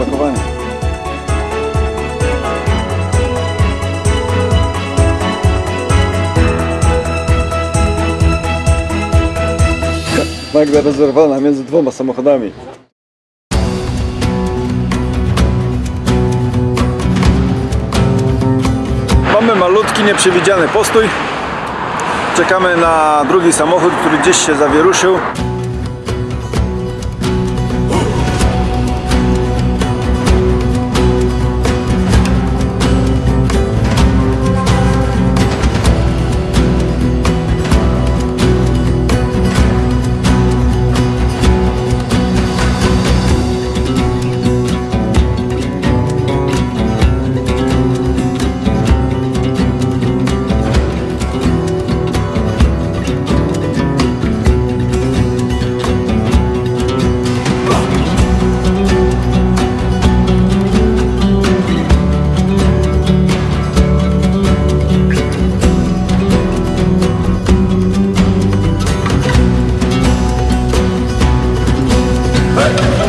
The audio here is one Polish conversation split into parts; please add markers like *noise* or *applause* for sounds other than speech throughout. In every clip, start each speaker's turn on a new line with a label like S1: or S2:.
S1: opakowania. Magda rozerwana między dwoma samochodami. Mamy malutki, nieprzewidziany postój. Czekamy na drugi samochód, który gdzieś się zawieruszył.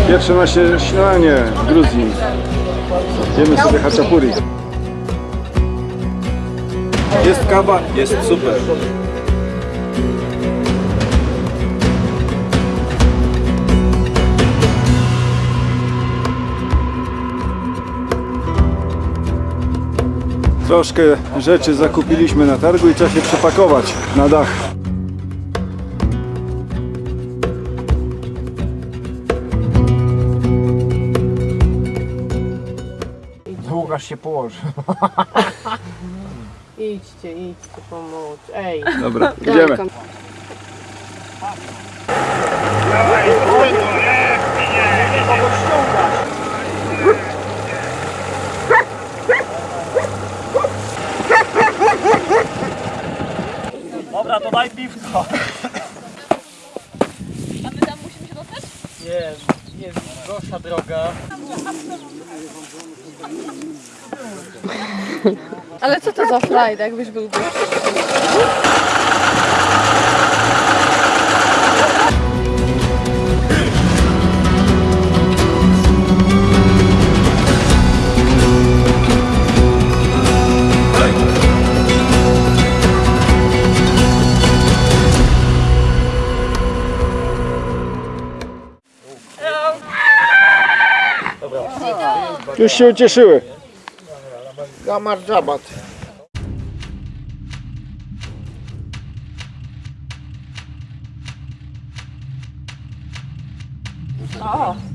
S1: Pierwsze nasze śniadanie w Gruzji. Jemy sobie haczapuri. Jest kawa, jest super. Troszkę rzeczy zakupiliśmy na targu i trzeba się przepakować na dach.
S2: Łukasz się położy. *laughs*
S3: Idźcie, idźcie pomóc. Ej,
S1: Dobra, idziemy.
S2: Dobra, to daj piwko.
S4: A my tam musimy się dostać?
S2: Nie, nie, gorsza droga.
S4: Ale co to za frajd, jakbyś był?
S1: Już się ucieszyły.
S2: გამარჯობათ
S1: აა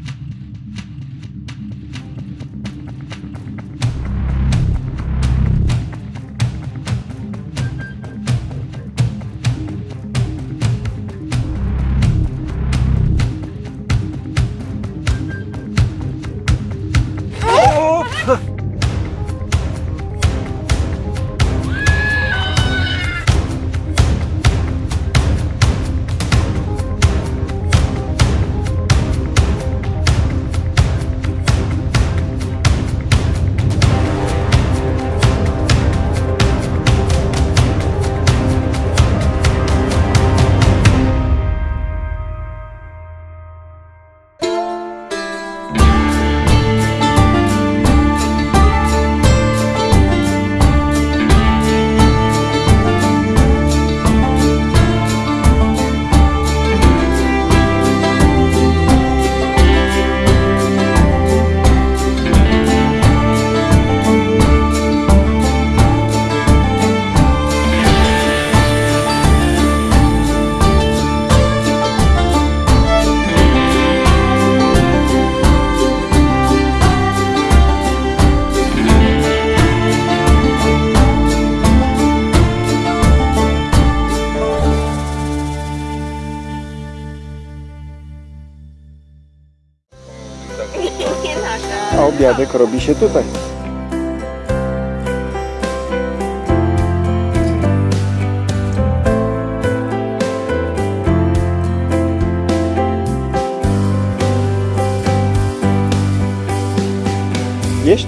S1: Dziadek robi się tutaj. Jeść?